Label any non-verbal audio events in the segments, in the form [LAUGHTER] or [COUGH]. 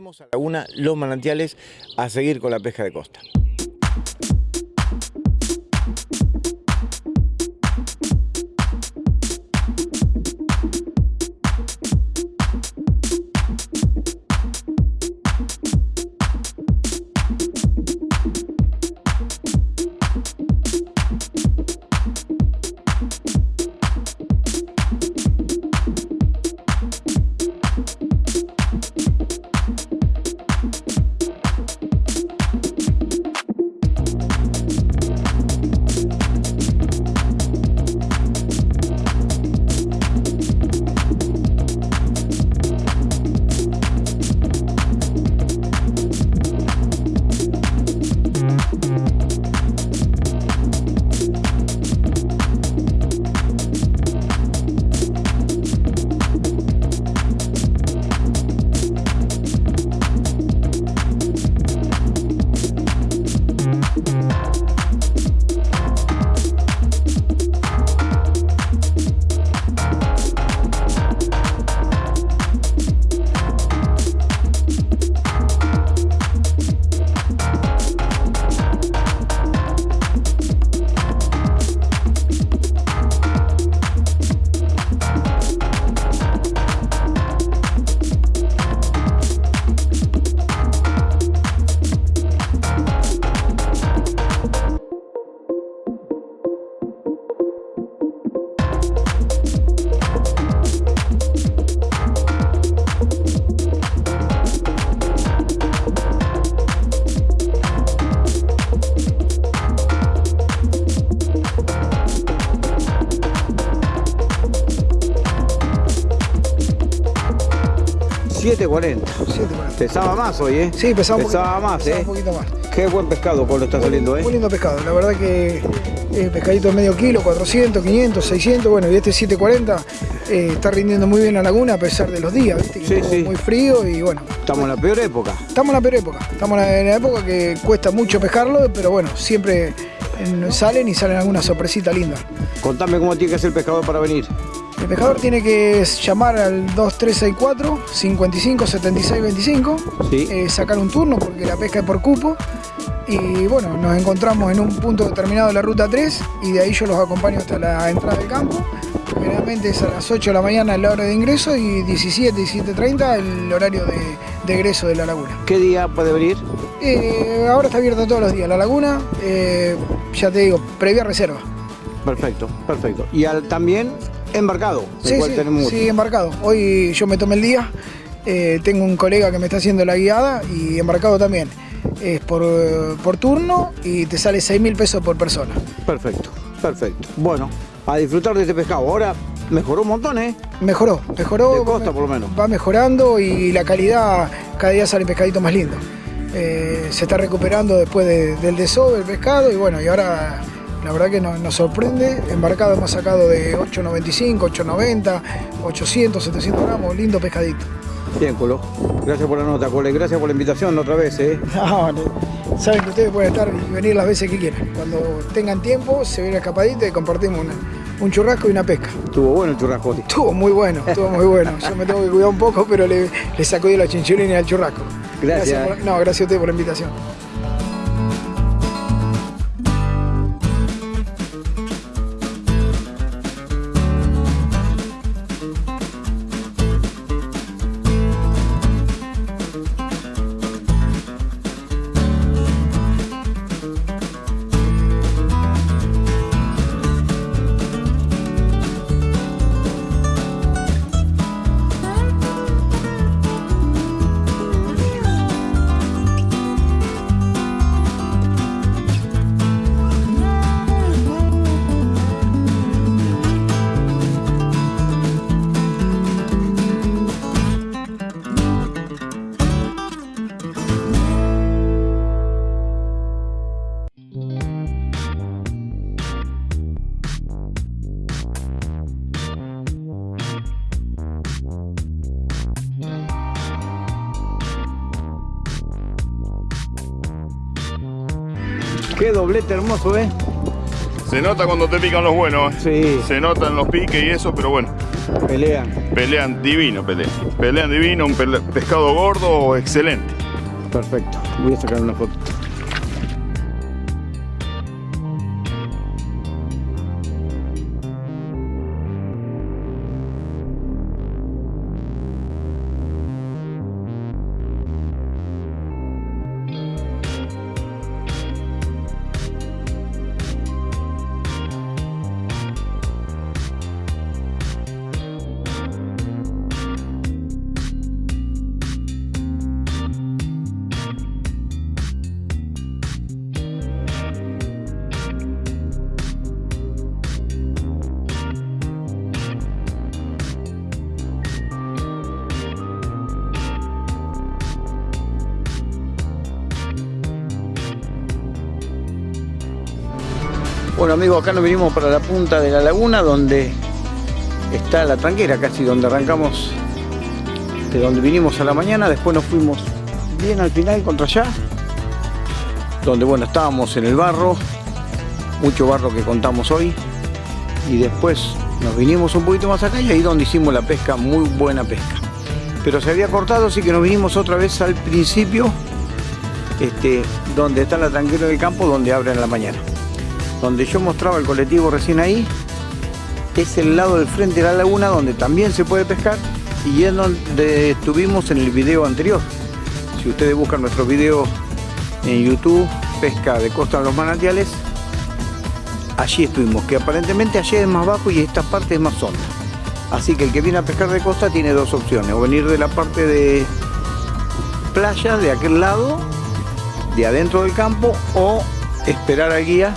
a la laguna Los Manantiales a seguir con la pesca de costa. Pesaba más hoy, ¿eh? Sí, pesaba, pesaba más, pesaba ¿eh? un poquito más. Qué buen pescado Pablo está saliendo, ¿eh? Muy lindo pescado, la verdad que eh, pescadito de medio kilo, 400, 500, 600, bueno, y este 740 eh, está rindiendo muy bien la laguna a pesar de los días, ¿viste? Sí, sí. Muy frío y bueno. Estamos en la peor época. Estamos en la peor época, estamos en la época que cuesta mucho pescarlo, pero bueno, siempre eh, salen y salen alguna sorpresita linda. Contame cómo tiene que hacer el pescador para venir. El pescador tiene que llamar al 2364 55 76 25, Sí. eh, sacar un turno porque la pesca es por cupo. Y bueno, nos encontramos en un punto determinado de la ruta 3 y de ahí yo los acompaño hasta la entrada del campo. Generalmente es a las 8 de la mañana la hora de ingreso y 17, 17.30 el horario de, de egreso de la laguna. ¿Qué día puede venir? Eh, ahora está abierta todos los días la laguna, eh, ya te digo, previa reserva. Perfecto, perfecto. Y al, también embarcado, Sí, cual sí, tenemos sí, embarcado. Hoy yo me tomé el día, eh, tengo un colega que me está haciendo la guiada y embarcado también. Es por, por turno y te sale 6 mil pesos por persona. Perfecto, perfecto. Bueno, a disfrutar de este pescado. Ahora mejoró un montón, ¿eh? Mejoró, mejoró. De costa, por lo menos. Va mejorando y la calidad cada día sale pescadito más lindo. Eh, se está recuperando después de- del desove el pescado y bueno, y ahora la verdad que nos, nos sorprende. Embarcado hemos sacado de 8.95, 8.90, 800, 700 gramos, lindo pescadito. Bien, Colo. Gracias por la nota, Cole. Gracias por la invitación otra vez, ¿eh? [LAUGHS] No, no. saben que ustedes pueden estar y venir las veces que quieran. Cuando tengan tiempo, se viene escapadita y compartimos una- un churrasco y una pesca. Estuvo bueno el churrasco. hoy. Estuvo muy bueno, estuvo muy bueno. Yo me tengo que cuidar un poco, pero le, le sacudí la chinchulina al churrasco. Gracias. por- no, gracias a ustedes por la invitación. Qué doblete hermoso, ¿eh? Se nota cuando te pican los buenos. ¿eh? Sí. Se notan los piques y eso, pero bueno. Pelean. Pelean divino, pelean. Pelean divino, un pescado gordo excelente. Perfecto. Voy a sacar una foto. Bueno amigos, acá nos vinimos para la punta de la laguna donde está la tranquera, casi donde arrancamos, de donde vinimos a la mañana, después nos fuimos bien al final contra allá, donde bueno, estábamos en el barro, mucho barro que contamos hoy, y después nos vinimos un poquito más acá y ahí donde hicimos la pesca, muy buena pesca. Pero se había cortado, así que nos vinimos otra vez al principio, este, donde está la tranquera del campo, donde abren en la mañana donde yo mostraba el colectivo recién ahí, es el lado del frente de la laguna donde también se puede pescar y es donde estuvimos en el video anterior. Si ustedes buscan nuestro video en YouTube, pesca de costa en los manantiales, allí estuvimos, que aparentemente allí es más bajo y esta parte es más honda. Así que el que viene a pescar de costa tiene dos opciones, o venir de la parte de playa, de aquel lado, de adentro del campo, o esperar al guía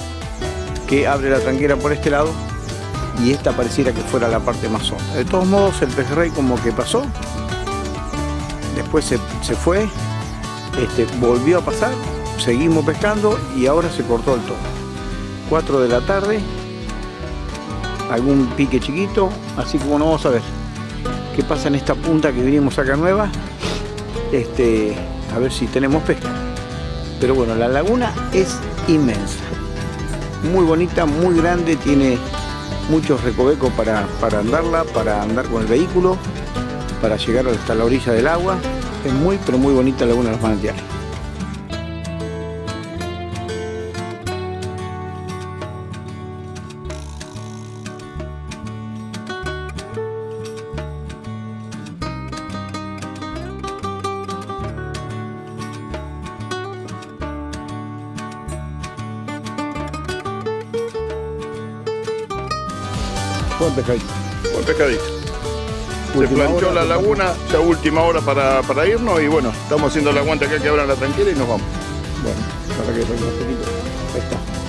que abre la tranquera por este lado y esta pareciera que fuera la parte más honda. De todos modos el pejerrey como que pasó, después se, fue, este, volvió a pasar, seguimos pescando y ahora se cortó el todo. 4 de la tarde, algún pique chiquito, así como no vamos a ver qué pasa en esta punta que vinimos acá nueva, este, a ver si tenemos pesca. Pero bueno, la laguna es inmensa muy bonita, muy grande, tiene muchos recovecos para, para andarla, para andar con el vehículo, para llegar hasta la orilla del agua. Es muy, pero muy bonita la Laguna de los Manantiales. Buen pescadito. Buen pescadito. Se planchó la laguna, ya última hora para, para, irnos y bueno, estamos haciendo el aguante acá que abran la tranquila y nos vamos. Bueno, para que un poquito. Ahí está.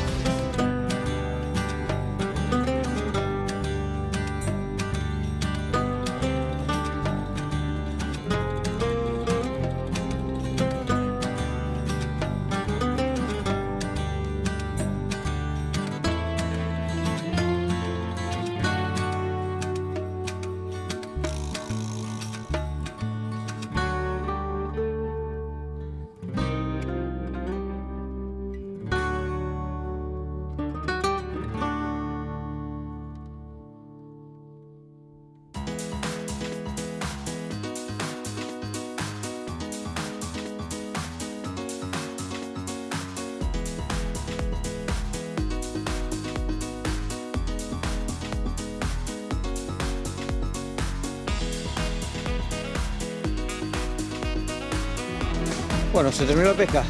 Bueno, ¿se terminó la pesca?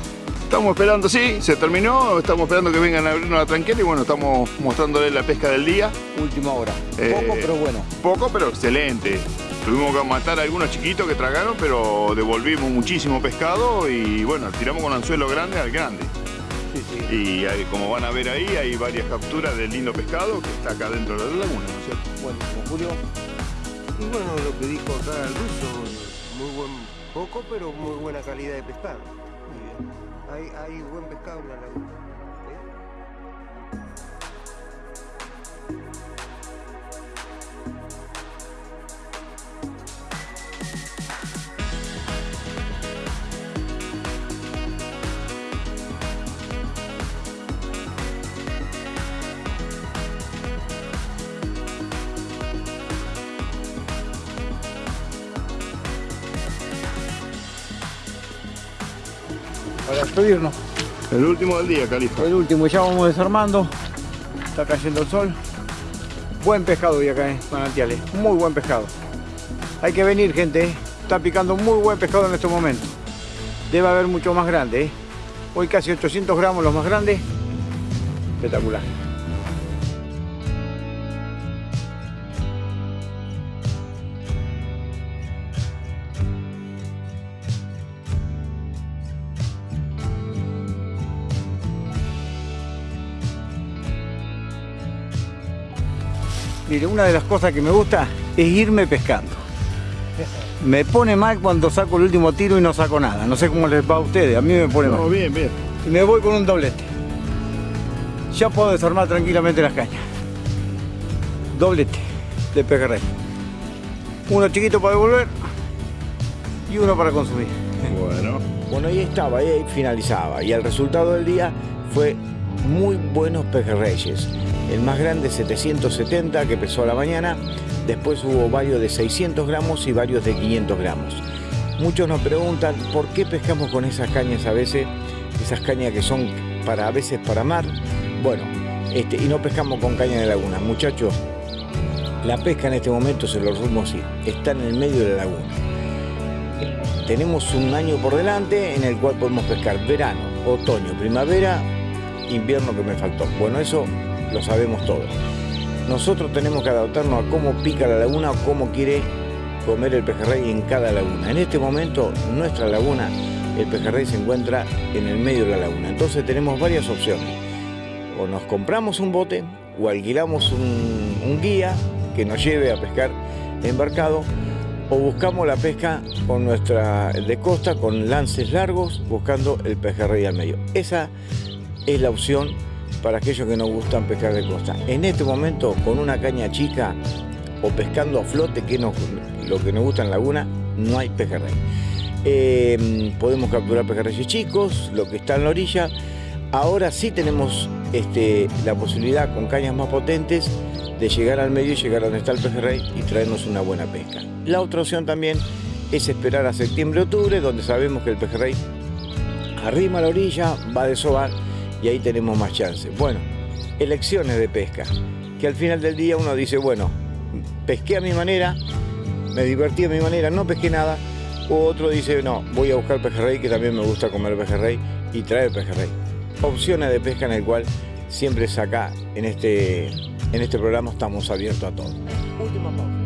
Estamos esperando, sí, se terminó, estamos esperando que vengan a abrirnos la tranquera y bueno, estamos mostrándole la pesca del día. Última hora. Eh, poco, pero bueno. Poco, pero excelente. Tuvimos que matar a algunos chiquitos que tragaron, pero devolvimos muchísimo pescado y bueno, tiramos con anzuelo grande al grande. Sí, sí. Y como van a ver ahí, hay varias capturas del lindo pescado que está acá dentro de la laguna, ¿no es cierto? Bueno, Julio. Y bueno, lo que dijo acá el ruso, muy buen poco, pero muy buena calidad de pescado. Hay buen pescado en la laguna. Despedirnos. El último del día, Califa. El último, ya vamos desarmando. Está cayendo el sol. Buen pescado hoy acá en Manantiales, muy buen pescado. Hay que venir, gente. ¿eh? Está picando muy buen pescado en este momento. Debe haber mucho más grande. ¿eh? Hoy casi 800 gramos los más grandes. Espectacular. Mire, una de las cosas que me gusta es irme pescando. Me pone mal cuando saco el último tiro y no saco nada. No sé cómo les va a ustedes, a mí me pone mal. No, bien, bien. Y me voy con un doblete. Ya puedo desarmar tranquilamente las cañas. Doblete de pejerrey. Uno chiquito para devolver y uno para consumir. Bueno. Bueno, ahí estaba, ahí finalizaba. Y el resultado del día fue muy buenos pejerreyes. El más grande 770 que pesó a la mañana. Después hubo varios de 600 gramos y varios de 500 gramos. Muchos nos preguntan por qué pescamos con esas cañas a veces, esas cañas que son para a veces para mar. Bueno, este, y no pescamos con caña de laguna. Muchachos, la pesca en este momento, se los rumos sí, está en el medio de la laguna. Tenemos un año por delante en el cual podemos pescar verano, otoño, primavera, invierno que me faltó. Bueno, eso lo sabemos todos. Nosotros tenemos que adaptarnos a cómo pica la laguna o cómo quiere comer el pejerrey en cada laguna. En este momento, nuestra laguna, el pejerrey se encuentra en el medio de la laguna. Entonces tenemos varias opciones. O nos compramos un bote o alquilamos un, un guía que nos lleve a pescar embarcado o buscamos la pesca con nuestra de costa con lances largos buscando el pejerrey al medio. Esa es la opción para aquellos que nos gustan pescar de costa. En este momento, con una caña chica o pescando a flote, que es lo que nos gusta en laguna, no hay pejerrey. Eh, podemos capturar pejerreyes chicos, lo que está en la orilla. Ahora sí tenemos este, la posibilidad con cañas más potentes de llegar al medio y llegar a donde está el pejerrey y traernos una buena pesca. La otra opción también es esperar a septiembre-octubre, donde sabemos que el pejerrey arrima a la orilla, va a desovar y ahí tenemos más chances. Bueno, elecciones de pesca, que al final del día uno dice, bueno, pesqué a mi manera, me divertí a mi manera, no pesqué nada, o otro dice, no, voy a buscar pejerrey, que también me gusta comer pejerrey y traer pejerrey. Opciones de pesca en el cual siempre es acá, en este, en este programa, estamos abiertos a todo. Última pausa.